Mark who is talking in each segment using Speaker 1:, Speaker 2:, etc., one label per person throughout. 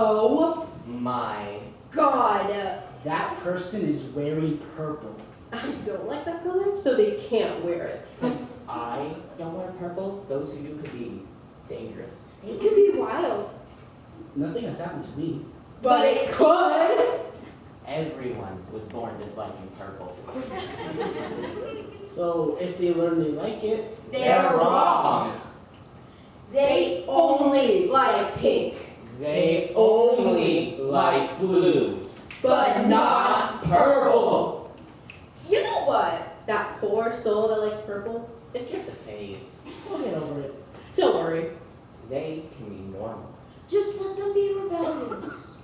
Speaker 1: Oh,
Speaker 2: My.
Speaker 3: God,
Speaker 1: that person is wearing purple.
Speaker 3: I don't like that color, so they can't wear it.
Speaker 2: Since I don't wear purple, those who do could be dangerous.
Speaker 4: It could be wild.
Speaker 1: Nothing has happened to me.
Speaker 3: But it could.
Speaker 2: Everyone was born disliking purple.
Speaker 1: So if they learn they like it,
Speaker 4: They're wrong. They only like pink.
Speaker 2: They only like blue.
Speaker 3: But not
Speaker 2: purple.
Speaker 3: You know what? That poor soul that likes purple.
Speaker 2: It's just a phase.
Speaker 1: we'll get over it.
Speaker 3: Don't worry.
Speaker 2: They can be normal
Speaker 4: Just let them be rebellious.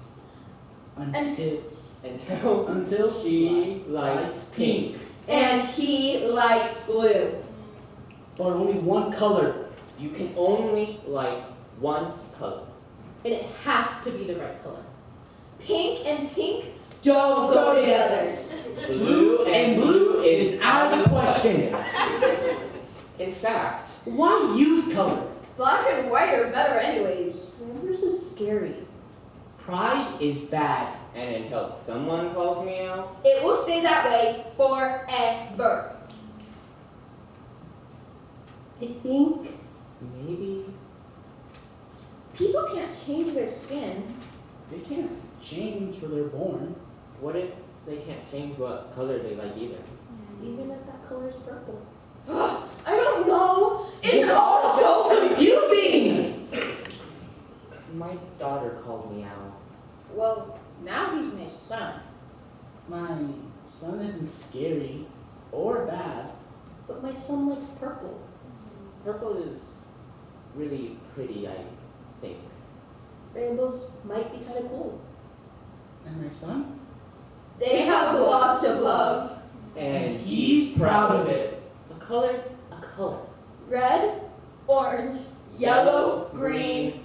Speaker 1: Until,
Speaker 2: until
Speaker 1: until
Speaker 2: she likes pink.
Speaker 4: And he likes blue.
Speaker 1: But only one color.
Speaker 2: You can only like one color.
Speaker 3: And it has to be the right color.
Speaker 4: Pink and pink don't go together.
Speaker 2: Blue and blue is
Speaker 1: out of the question.
Speaker 2: In fact,
Speaker 1: Why use color?
Speaker 4: Black and white are better anyways.
Speaker 3: Numbers are scary.
Speaker 1: Pride is bad.
Speaker 2: and until someone calls me out,
Speaker 4: It will stay that way forever.
Speaker 3: I think
Speaker 2: maybe
Speaker 4: People can't change their skin.
Speaker 1: They can't change where they're born.
Speaker 2: what if they can't change what color they like either?
Speaker 3: even if that color is purple.
Speaker 4: I don't know.
Speaker 1: It's all so confusing!
Speaker 2: My daughter called me out.
Speaker 4: Well, now he's my son.
Speaker 1: My son isn't scary or bad.
Speaker 3: But my son likes purple. Mm-hmm.
Speaker 2: Purple is really pretty, I think.
Speaker 3: Rainbows might be kind of cool.
Speaker 1: And my son?
Speaker 4: They have lots of love.
Speaker 2: And he's proud of it. A color's a color.
Speaker 4: Red, orange, yellow, green,